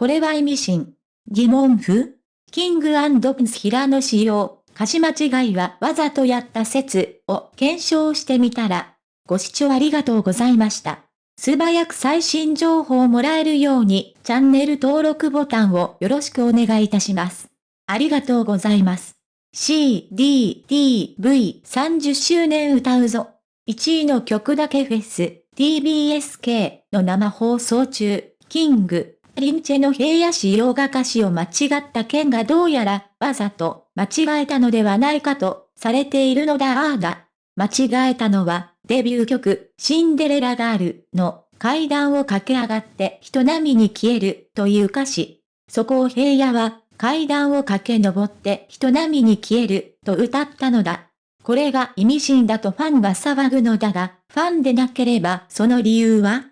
これは意味深。疑問符キングプンス平野仕様、歌詞間違いはわざとやった説を検証してみたら、ご視聴ありがとうございました。素早く最新情報をもらえるように、チャンネル登録ボタンをよろしくお願いいたします。ありがとうございます。C, D, T, V 30周年歌うぞ。1位の曲だけフェス、TBSK の生放送中、キング、リンチェの平野仕様が歌詞を間違った件がどうやらわざと間違えたのではないかとされているのだああだ。間違えたのはデビュー曲シンデレラガールの階段を駆け上がって人並みに消えるという歌詞。そこを平野は階段を駆け上って人並みに消えると歌ったのだ。これが意味深だとファンが騒ぐのだが、ファンでなければその理由は？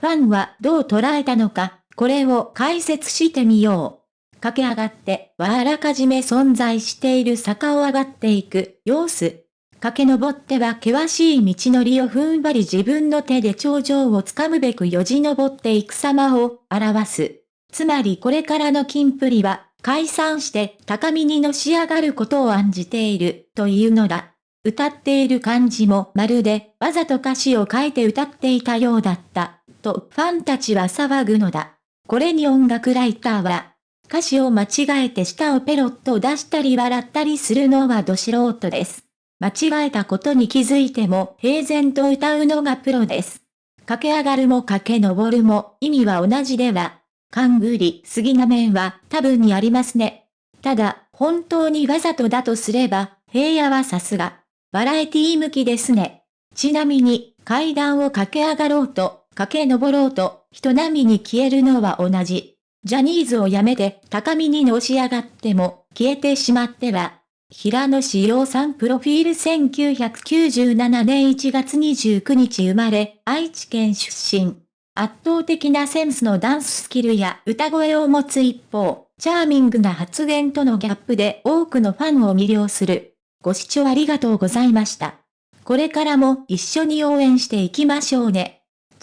ファンはどう捉えたのか、これを解説してみよう。駆け上がってはあらかじめ存在している坂を上がっていく様子。駆け上っては険しい道のりを踏ん張り自分の手で頂上をつかむべくよじ登っていく様を表す。つまりこれからの金プリは解散して高みにのし上がることを案じているというのだ。歌っている感じもまるでわざと歌詞を書いて歌っていたようだった、とファンたちは騒ぐのだ。これに音楽ライターは、歌詞を間違えて舌をペロッと出したり笑ったりするのはど素人です。間違えたことに気づいても平然と歌うのがプロです。駆け上がるも駆け上るも意味は同じでは勘ぐりすぎな面は多分にありますね。ただ、本当にわざとだとすれば、平野はさすが、バラエティ向きですね。ちなみに、階段を駆け上がろうと、駆け上ろうと、人並みに消えるのは同じ。ジャニーズを辞めて高みにのし上がっても、消えてしまっては、平野志陽さんプロフィール1997年1月29日生まれ、愛知県出身。圧倒的なセンスのダンススキルや歌声を持つ一方、チャーミングな発言とのギャップで多くのファンを魅了する。ご視聴ありがとうございました。これからも一緒に応援していきましょうね。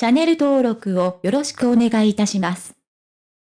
チャンネル登録をよろしくお願いいたします。